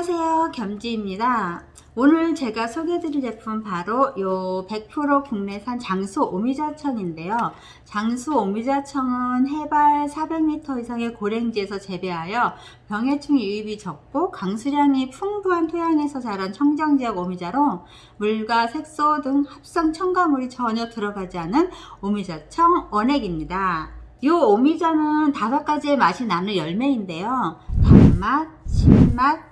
안녕하세요. 겸지입니다. 오늘 제가 소개해드릴 제품 바로 요 100% 국내산 장수 오미자청인데요. 장수 오미자청은 해발 400m 이상의 고랭지에서 재배하여 병해충 유입이 적고 강수량이 풍부한 토양에서 자란 청정지역 오미자로 물과 색소 등 합성 첨가물이 전혀 들어가지 않은 오미자청 원액입니다. 이 오미자는 다섯 가지의 맛이 나는 열매인데요. 단맛, 신맛,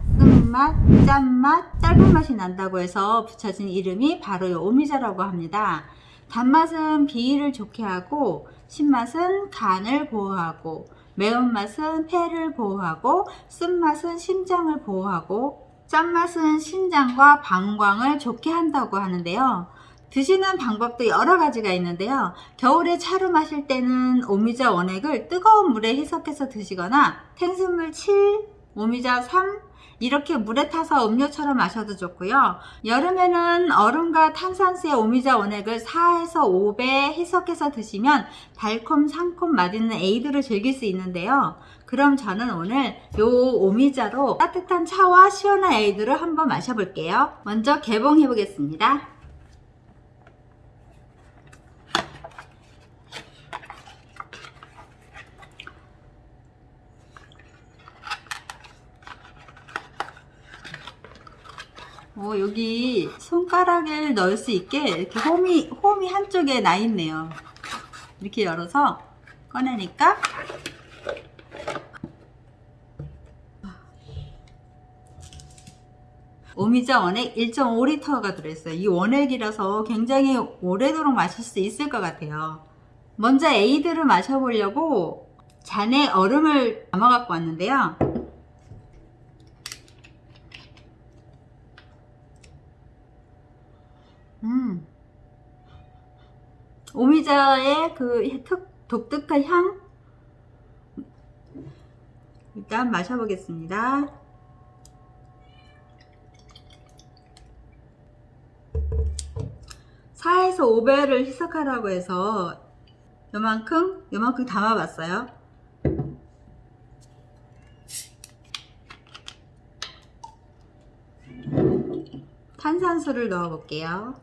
끝맛, 짠맛, 짧은 맛이 난다고 해서 붙여진 이름이 바로 이 오미자라고 합니다. 단맛은 비위를 좋게 하고 신맛은 간을 보호하고 매운맛은 폐를 보호하고 쓴맛은 심장을 보호하고 짠맛은 신장과 방광을 좋게 한다고 하는데요. 드시는 방법도 여러 가지가 있는데요. 겨울에 차로 마실 때는 오미자 원액을 뜨거운 물에 희석해서 드시거나 생수물 7, 오미자 3 이렇게 물에 타서 음료처럼 마셔도 좋고요. 여름에는 얼음과 탄산수에 오미자 원액을 4에서 5배 희석해서 드시면 달콤 상콤 맛있는 에이드를 즐길 수 있는데요. 그럼 저는 오늘 요 오미자로 따뜻한 차와 시원한 에이드를 한번 마셔볼게요. 먼저 개봉해 보겠습니다. 어, 여기 손가락을 넣을 수 있게 이렇게 홈이, 홈이 한쪽에 나 있네요. 이렇게 열어서 꺼내니까 오미자 원액 1.5리터가 들어있어요. 이 원액이라서 굉장히 오래도록 마실 수 있을 것 같아요. 먼저 에이드를 마셔보려고 잔에 얼음을 담아 갖고 왔는데요. 음. 오미자의 그 특, 독특한 향 일단 마셔보겠습니다. 사에서 5배를 희석하라고 해서 요만큼 요만큼 담아봤어요. 탄산수를 넣어 볼게요.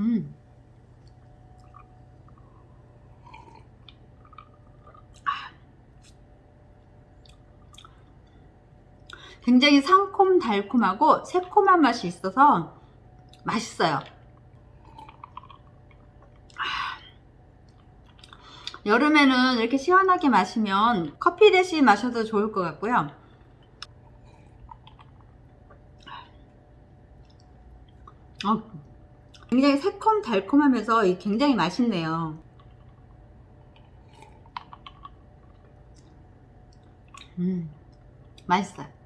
음. 굉장히 상콤 달콤하고 새콤한 맛이 있어서 맛있어요. 여름에는 이렇게 시원하게 마시면 커피 대신 마셔도 좋을 것 같고요. 어, 굉장히 새콤 달콤하면서 굉장히 맛있네요. 음 맛있어요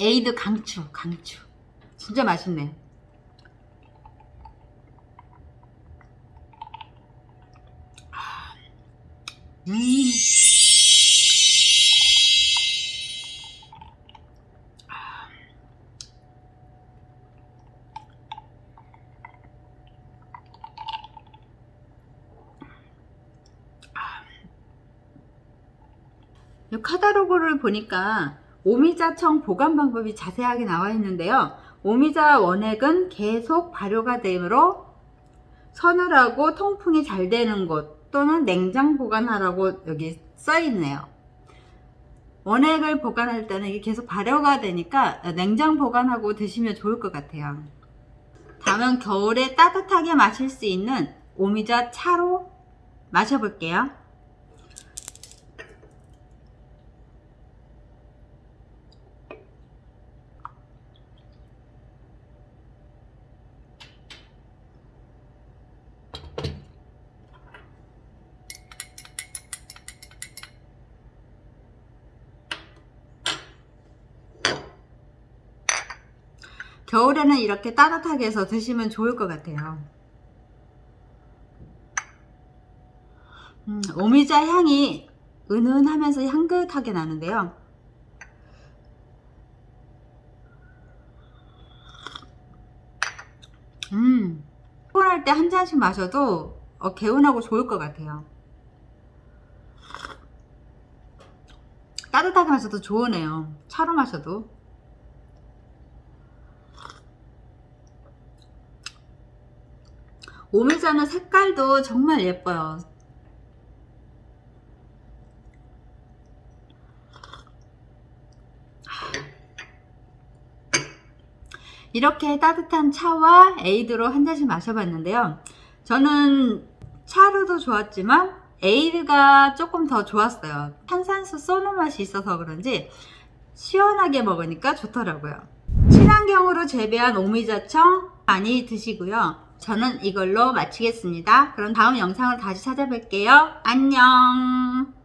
에이드 강추 강추 진짜 맛있네 음. 이 카다로그를 보니까 오미자청 보관 방법이 자세하게 나와 있는데요. 오미자 원액은 계속 발효가 되므로 서늘하고 통풍이 잘 되는 곳 또는 냉장 보관하라고 여기 써 있네요. 원액을 보관할 때는 이게 계속 발효가 되니까 냉장 보관하고 드시면 좋을 것 같아요. 다음은 겨울에 따뜻하게 마실 수 있는 오미자 차로 마셔볼게요. 겨울에는 이렇게 따뜻하게 해서 드시면 좋을 것 같아요. 음, 오미자 향이 은은하면서 향긋하게 나는데요. 음, 피곤할 때 한 잔씩 마셔도 어, 개운하고 좋을 것 같아요. 따뜻하게 마셔도 좋으네요. 차로 마셔도. 오미자는 색깔도 정말 예뻐요. 이렇게 따뜻한 차와 에이드로 한 잔씩 마셔봤는데요. 저는 차로도 좋았지만 에이드가 조금 더 좋았어요. 탄산수 쏘는 맛이 있어서 그런지 시원하게 먹으니까 좋더라고요. 친환경으로 재배한 오미자청 많이 드시고요. 저는 이걸로 마치겠습니다. 그럼 다음 영상으로 다시 찾아뵐게요. 안녕